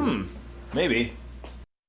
Hmm, maybe.